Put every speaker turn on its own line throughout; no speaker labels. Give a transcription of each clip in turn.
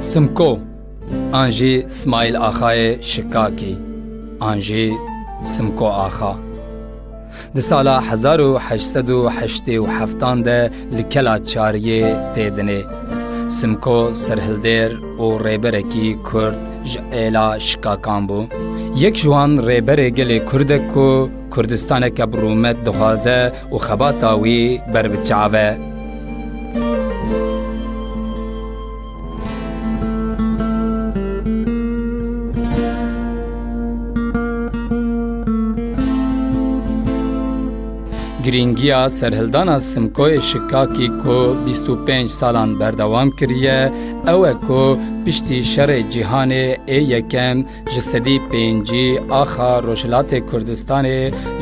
سمکو آنجی اسماعیل آخای شکاکی آنجی سمکو آخا د سالا 1887 د لکلا چاریه تیدنه سمکو سرهلدر او ریبرکی کورد ژ اله شکاکان بو یک جوان ریبر گلی کرد کو کردستان که برومت دخوازه و خباتا وی بر بچعوه گرینگیا سرهلدانا سمکوی شکاکی کو 25 سالان بردوام کریه او کو پشتی شر جهان ای یکم جسدی پینجی آخا روشلات کردستان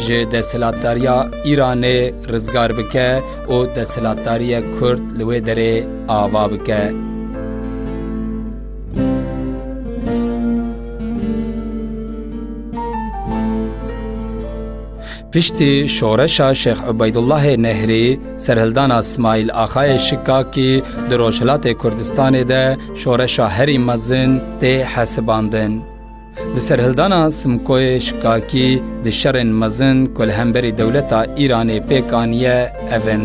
جه دسلاتاریا ایران رزگار بکه او دسلاتاریا کرد لوی دره آوا بکه پشتی شورشا شیخ عبیدالله نهری سرهلدانا اسماعیل آخای شکا کی در روشلات کردستان ده شورشا هری مزن ته حسباندن د سرهلدانا سمکوی شکا کی د شرن مزن کلهمبری دولتا ایران پیکانیه اون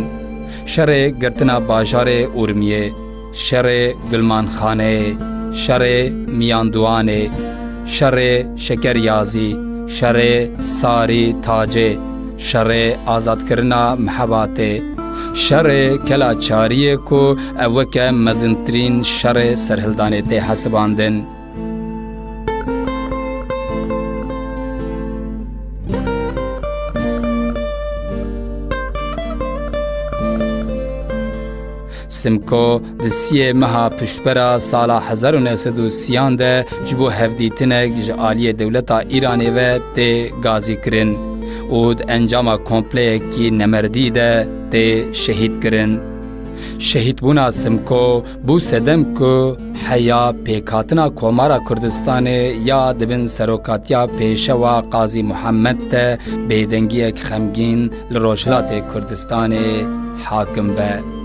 شر گرتنا باجار اورمیه شر گلمان خانه شر میاندوانه شر شکریازی شر ساری تاجے شر آزاد کرنا محبات شر کلا چاری کو اوکے مزن ترین سرحلدانے تے دیہ حسبان دن Simko di siyê meha piştbera sala 1930yan de ji bo hevdîtinek ji aliyê dewleta Îranê ve tê gazî kirin û di encama kompleyekî nemerdî de tê şehîd kirin. Şehîdbûna Simko bû sedem ku heya pêkatina Komara Kurdistanê ya dibin serokatiya pêşewa Qazî Muhammed de bêdengiyek xemgîn li Rojhilatê Kurdistanê hakim be.